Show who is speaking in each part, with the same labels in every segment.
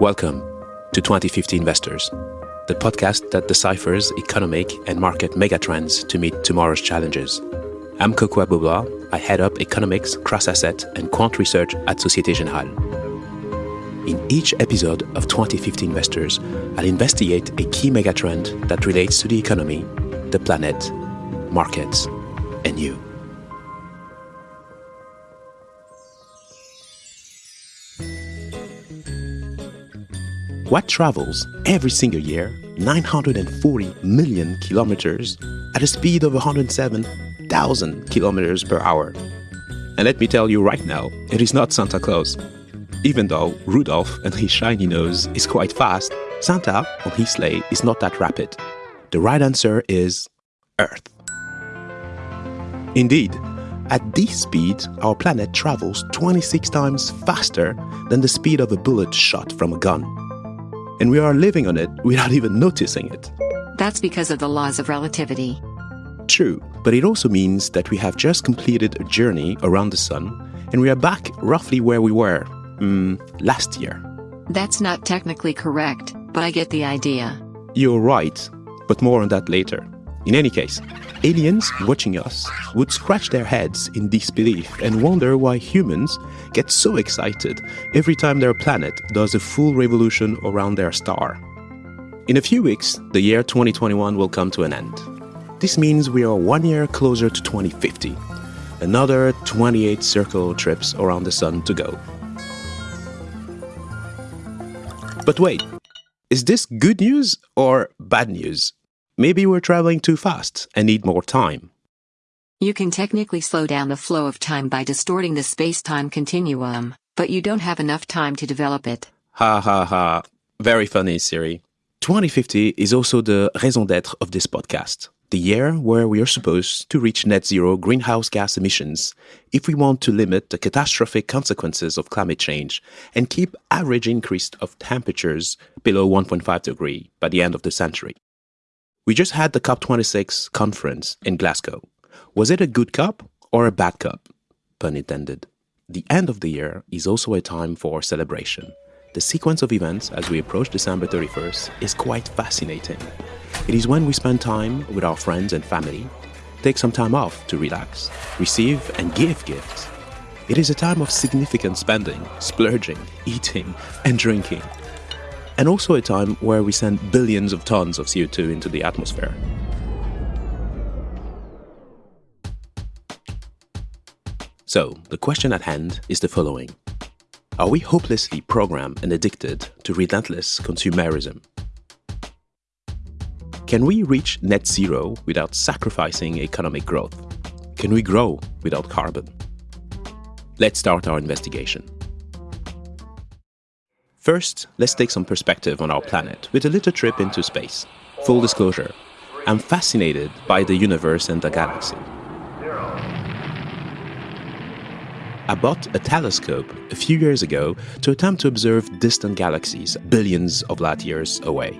Speaker 1: Welcome to 2050 Investors, the podcast that deciphers economic and market megatrends to meet tomorrow's challenges. I'm Kokou Agbo-Bloua. I head up economics, cross-asset, and quant research at Societe Generale. In each episode of 2050 Investors, I'll investigate a key megatrend that relates to the economy, the planet, markets, and you. What travels every single year 940 million kilometers at a speed of 107,000 kilometers per hour? And let me tell you right now, it is not Santa Claus. Even though Rudolph and his shiny nose is quite fast, Santa on his sleigh is not that rapid. The right answer is Earth. Indeed, at this speed, our planet travels 26 times faster than the speed of a bullet shot from a gun and we are living on it without even noticing it.
Speaker 2: That's because of the laws of relativity.
Speaker 1: True, but it also means that we have just completed a journey around the sun and we are back roughly where we were mm, last year.
Speaker 2: That's not technically correct, but I get the idea.
Speaker 1: You're right, but more on that later. In any case, aliens watching us would scratch their heads in disbelief and wonder why humans get so excited every time their planet does a full revolution around their star. In a few weeks, the year 2021 will come to an end. This means we are one year closer to 2050, another 28 circle trips around the sun to go. But wait, is this good news or bad news? Maybe we're traveling too fast and need more time.
Speaker 2: You can technically slow down the flow of time by distorting the space time continuum, but you don't have enough time to develop it.
Speaker 1: Ha ha ha. Very funny, Siri. 2050 is also the raison d'etre of this podcast, the year where we are supposed to reach net zero greenhouse gas emissions if we want to limit the catastrophic consequences of climate change and keep average increase of temperatures below 1.5 degree by the end of the century. We just had the COP26 conference in Glasgow. Was it a good COP or a bad COP? Pun intended. The end of the year is also a time for celebration. The sequence of events as we approach December 31st is quite fascinating. It is when we spend time with our friends and family, take some time off to relax, receive and give gifts. It is a time of significant spending, splurging, eating, and drinking and also a time where we send billions of tons of CO2 into the atmosphere. So, the question at hand is the following Are we hopelessly programmed and addicted to relentless consumerism? Can we reach net zero without sacrificing economic growth? Can we grow without carbon? Let's start our investigation. First, let's take some perspective on our planet with a little trip into space. Full disclosure, I'm fascinated by the universe and the galaxy. I bought a telescope a few years ago to attempt to observe distant galaxies billions of light years away.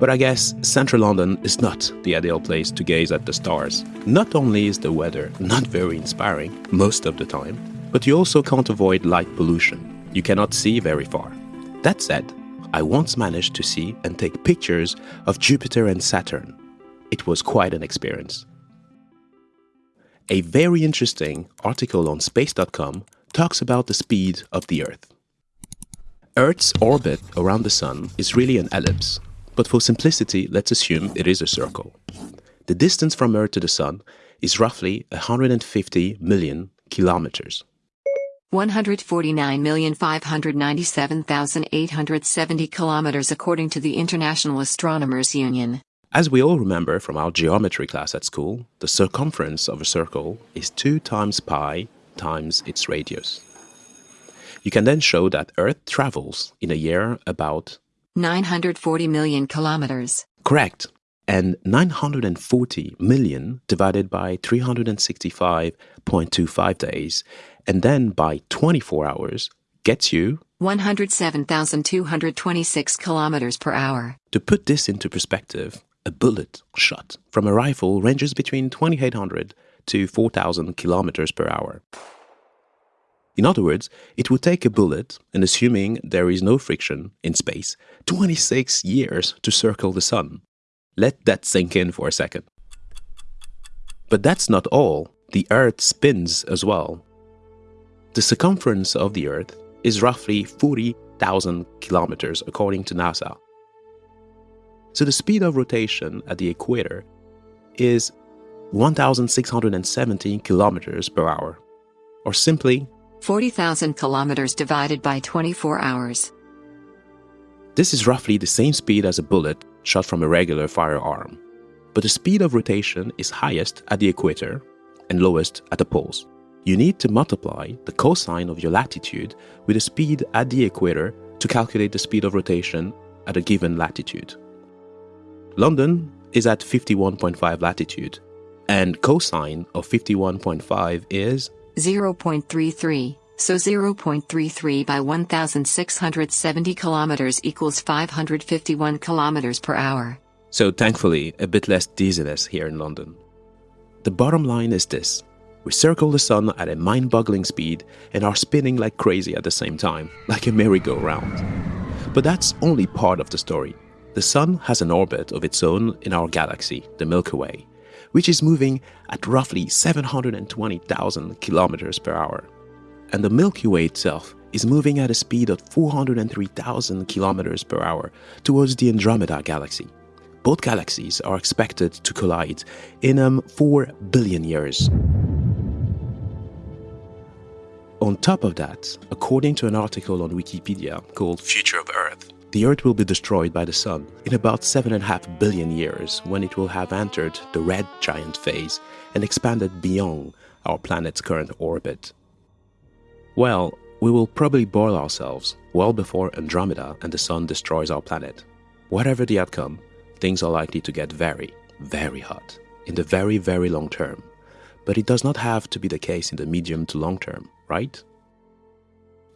Speaker 1: But I guess central London is not the ideal place to gaze at the stars. Not only is the weather not very inspiring most of the time, but you also can't avoid light pollution. You cannot see very far. That said, I once managed to see and take pictures of Jupiter and Saturn. It was quite an experience. A very interesting article on space.com talks about the speed of the Earth. Earth's orbit around the Sun is really an ellipse, but for simplicity, let's assume it is a circle. The distance from Earth to the Sun is roughly 150 million kilometers.
Speaker 2: 149,597,870 kilometers according to the International Astronomers Union.
Speaker 1: As we all remember from our geometry class at school, the circumference of a circle is 2 times pi times its radius. You can then show that Earth travels in a year about
Speaker 2: 940 million kilometers.
Speaker 1: Correct. And 940 million divided by 365.25 days and then by 24 hours gets you
Speaker 2: 107,226 kilometers per hour.
Speaker 1: To put this into perspective, a bullet shot from a rifle ranges between 2800 to 4000 kilometers per hour. In other words, it would take a bullet, and assuming there is no friction in space, 26 years to circle the Sun. Let that sink in for a second. But that's not all. The Earth spins as well. The circumference of the Earth is roughly 40,000 kilometers according to NASA. So the speed of rotation at the equator is 1,617 kilometers per hour, or simply
Speaker 2: 40,000 kilometers divided by 24 hours.
Speaker 1: This is roughly the same speed as a bullet shot from a regular firearm, but the speed of rotation is highest at the equator and lowest at the poles. You need to multiply the cosine of your latitude with the speed at the equator to calculate the speed of rotation at a given latitude. London is at 51.5 latitude, and cosine of 51.5 is
Speaker 2: 0.33. So 0.33 by 1670 kilometers equals 551 kilometers per hour.
Speaker 1: So thankfully, a bit less dizziness here in London. The bottom line is this. We circle the sun at a mind-boggling speed and are spinning like crazy at the same time, like a merry-go-round. But that's only part of the story. The sun has an orbit of its own in our galaxy, the Milky Way, which is moving at roughly 720,000 kilometers per hour. And the Milky Way itself is moving at a speed of 403,000 kilometers per hour towards the Andromeda galaxy. Both galaxies are expected to collide in um, 4 billion years. On top of that, according to an article on Wikipedia called Future of Earth, the Earth will be destroyed by the Sun in about 7.5 billion years when it will have entered the red giant phase and expanded beyond our planet's current orbit. Well, we will probably boil ourselves well before Andromeda and the Sun destroys our planet. Whatever the outcome, things are likely to get very, very hot in the very, very long term. But it does not have to be the case in the medium to long term, right?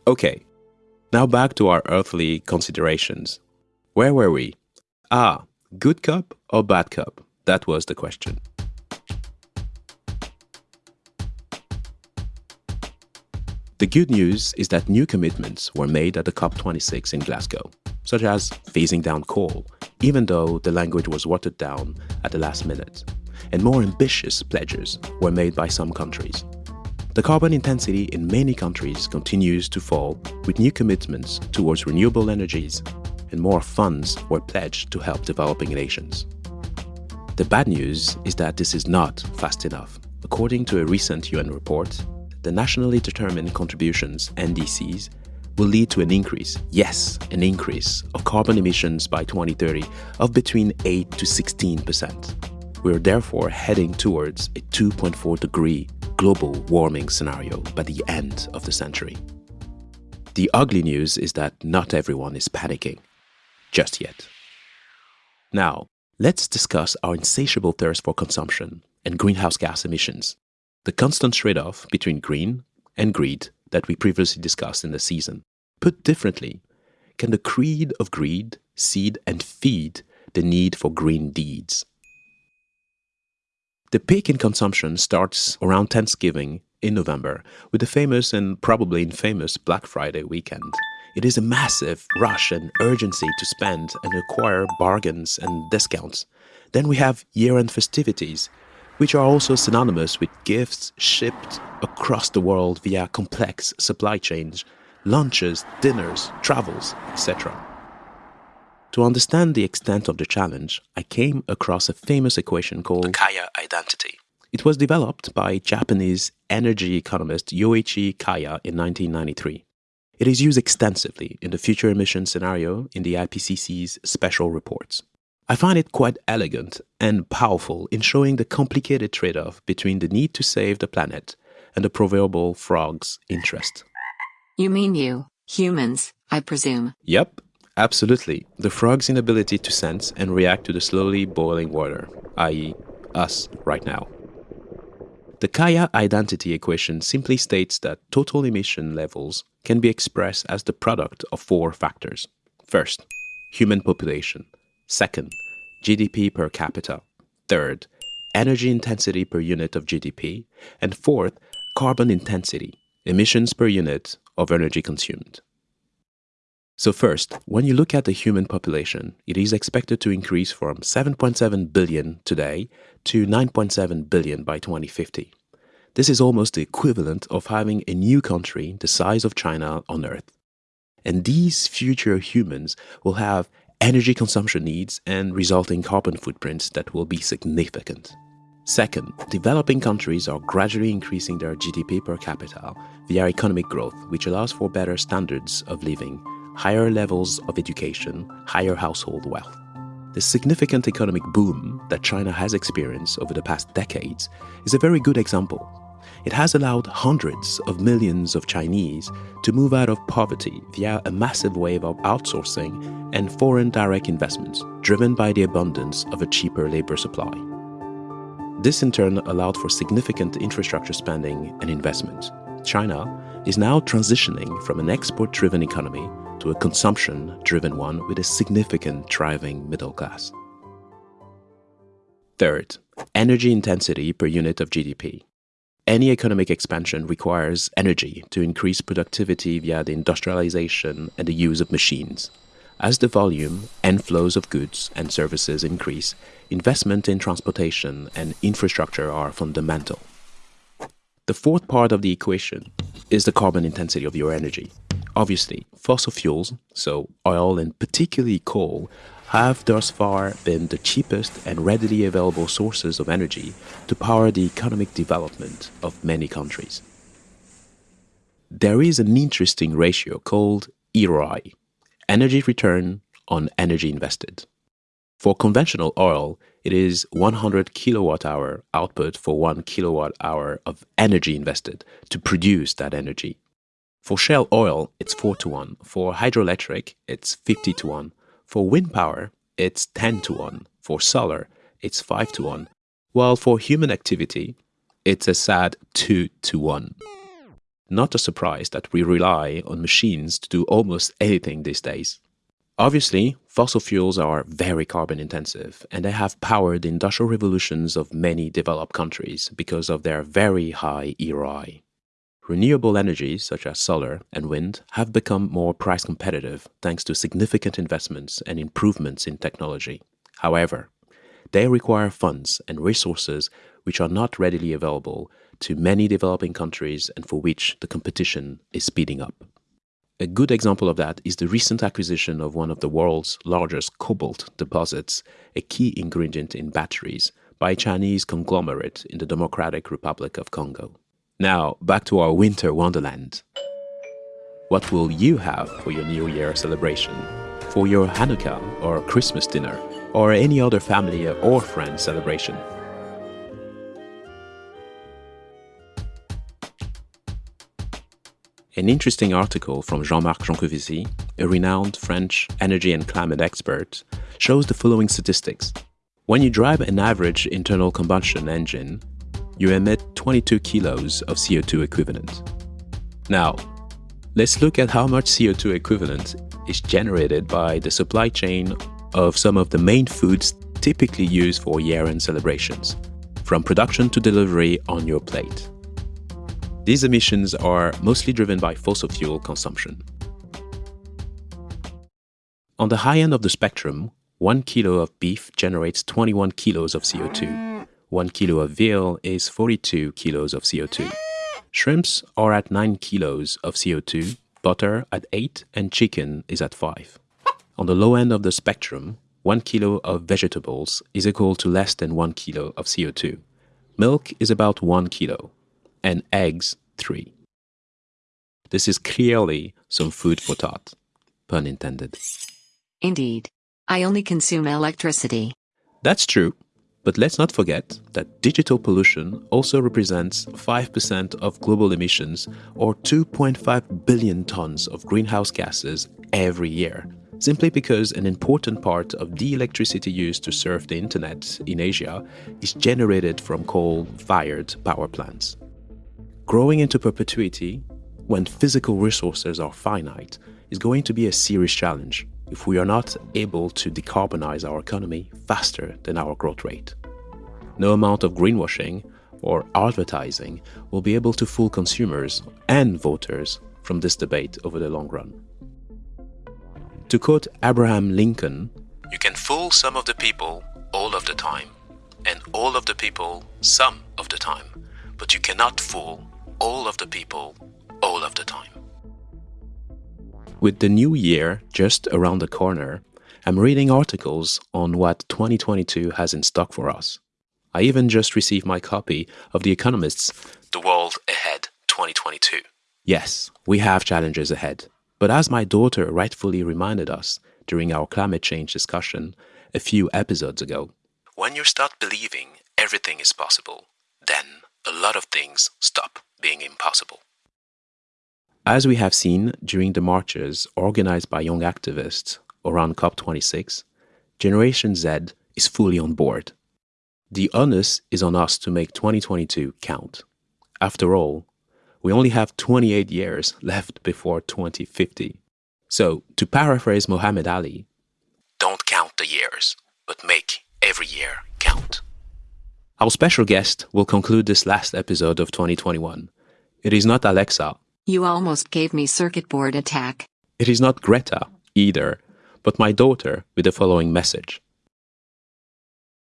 Speaker 1: Okay, now back to our earthly considerations. Where were we? Ah, good COP or bad COP? That was the question. The good news is that new commitments were made at the COP26 in Glasgow, such as phasing down coal, even though the language was watered down at the last minute, and more ambitious pledges were made by some countries. The carbon intensity in many countries continues to fall with new commitments towards renewable energies and more funds were pledged to help developing nations. The bad news is that this is not fast enough. According to a recent UN report, the nationally determined contributions NDCs will lead to an increase, yes, an increase of carbon emissions by 2030 of between 8 to 16%. We are therefore heading towards a 2.4 degree global warming scenario by the end of the century. The ugly news is that not everyone is panicking. Just yet. Now, let's discuss our insatiable thirst for consumption and greenhouse gas emissions, the constant trade-off between green and greed that we previously discussed in the season. Put differently, can the creed of greed seed and feed the need for green deeds? The peak in consumption starts around Thanksgiving in November with the famous and probably infamous Black Friday weekend. It is a massive rush and urgency to spend and acquire bargains and discounts. Then we have year-end festivities, which are also synonymous with gifts shipped across the world via complex supply chains, lunches, dinners, travels, etc. To understand the extent of the challenge, I came across a famous equation called the Kaya identity. It was developed by Japanese energy economist Yoichi Kaya in 1993. It is used extensively in the future emission scenario in the IPCC's special reports. I find it quite elegant and powerful in showing the complicated trade-off between the need to save the planet and the proverbial frog's interest.
Speaker 2: You mean you, humans, I presume.
Speaker 1: Yep, Absolutely. The frog's inability to sense and react to the slowly boiling water, i.e., us right now. The Kaya identity equation simply states that total emission levels can be expressed as the product of four factors. First, human population. Second, GDP per capita. Third, energy intensity per unit of GDP. And fourth, carbon intensity, emissions per unit of energy consumed. So, first, when you look at the human population, it is expected to increase from 7.7 billion today to 9.7 billion by 2050. This is almost the equivalent of having a new country the size of China on Earth. And these future humans will have energy consumption needs and resulting carbon footprints that will be significant. Second, developing countries are gradually increasing their GDP per capita via economic growth, which allows for better standards of living, higher levels of education, higher household wealth. The significant economic boom that China has experienced over the past decades is a very good example. It has allowed hundreds of millions of Chinese to move out of poverty via a massive wave of outsourcing and foreign direct investments driven by the abundance of a cheaper labor supply. This in turn allowed for significant infrastructure spending and investment. China is now transitioning from an export driven economy to a consumption driven one with a significant thriving middle class. Third, energy intensity per unit of GDP. Any economic expansion requires energy to increase productivity via the industrialization and the use of machines. As the volume and flows of goods and services increase, investment in transportation and infrastructure are fundamental. The fourth part of the equation is the carbon intensity of your energy. Obviously, fossil fuels, so oil and particularly coal, have thus far been the cheapest and readily available sources of energy to power the economic development of many countries. There is an interesting ratio called EROI, energy return on energy invested. For conventional oil, it is 100 kilowatt hour output for 1 kilowatt hour of energy invested to produce that energy. For shale oil, it's 4 to 1. For hydroelectric, it's 50 to 1. For wind power, it's 10 to 1. For solar, it's 5 to 1. While for human activity, it's a sad 2 to 1. Not a surprise that we rely on machines to do almost anything these days. Obviously, fossil fuels are very carbon intensive and they have powered the industrial revolutions of many developed countries because of their very high EROI. Renewable energies such as solar and wind have become more price competitive thanks to significant investments and improvements in technology. However, they require funds and resources which are not readily available to many developing countries and for which the competition is speeding up. A good example of that is the recent acquisition of one of the world's largest cobalt deposits, a key ingredient in batteries, by a Chinese conglomerate in the Democratic Republic of Congo. Now, back to our winter wonderland. What will you have for your New Year celebration? For your Hanukkah or Christmas dinner? Or any other family or friend celebration? An interesting article from Jean-Marc Jancovici, a renowned French energy and climate expert, shows the following statistics. When you drive an average internal combustion engine, you emit 22 kilos of CO2 equivalent. Now, let's look at how much CO2 equivalent is generated by the supply chain of some of the main foods typically used for year-end celebrations, from production to delivery on your plate. These emissions are mostly driven by fossil fuel consumption. On the high end of the spectrum, 1 kilo of beef generates 21 kilos of CO2. 1 kilo of veal is 42 kilos of CO2. Shrimps are at 9 kilos of CO2, butter at 8, and chicken is at 5. On the low end of the spectrum, 1 kilo of vegetables is equal to less than 1 kilo of CO2. Milk is about 1 kilo, and eggs 3. This is clearly some food for thought, pun intended.
Speaker 2: Indeed. I only consume electricity.
Speaker 1: That's true, but let's not forget that digital pollution also represents 5% of global emissions or 2.5 billion tons of greenhouse gases every year, simply because an important part of the electricity used to serve the internet in Asia is generated from coal fired power plants. Growing into perpetuity, when physical resources are finite, is going to be a serious challenge if we are not able to decarbonize our economy faster than our growth rate. No amount of greenwashing or advertising will be able to fool consumers and voters from this debate over the long run. To quote Abraham Lincoln, you can fool some of the people all of the time, and all of the people some of the time, but you cannot fool all of the people all of the time. With the new year just around the corner, I'm reading articles on what 2022 has in stock for us. I even just received my copy of The Economist's The World Ahead 2022. Yes, we have challenges ahead, but as my daughter rightfully reminded us during our climate change discussion a few episodes ago, when you start believing everything is possible, then a lot of things stop being impossible. As we have seen during the marches organized by young activists around COP26, Generation Z is fully on board. The onus is on us to make 2022 count. After all, we only have 28 years left before 2050. So, to paraphrase Muhammad Ali, don't count the years, but make every year. Our special guest will conclude this last episode of 2021. It is not Alexa
Speaker 2: You almost gave me circuit board attack.
Speaker 1: It is not Greta either, but my daughter with the following message.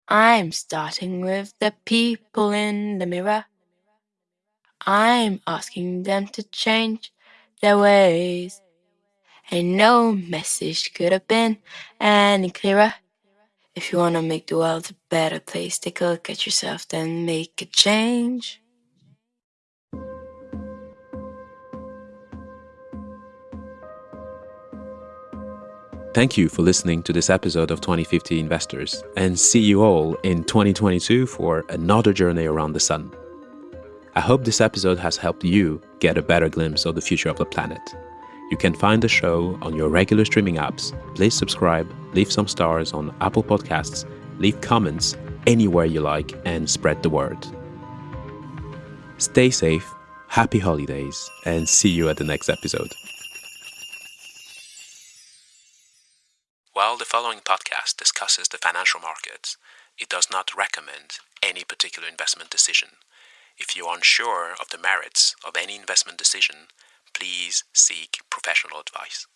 Speaker 3: I'm starting with the people in the mirror. I'm asking them to change their ways. And no message could have been any clearer. If you want to make the world a better place, take a look at yourself, then make a change.
Speaker 1: Thank you for listening to this episode of 2050 Investors, and see you all in 2022 for another journey around the sun. I hope this episode has helped you get a better glimpse of the future of the planet. You can find the show on your regular streaming apps. Please subscribe, leave some stars on Apple Podcasts, leave comments anywhere you like, and spread the word. Stay safe, happy holidays, and see you at the next episode. While the following podcast discusses the financial markets, it does not recommend any particular investment decision. If you are unsure of the merits of any investment decision, please seek professional advice.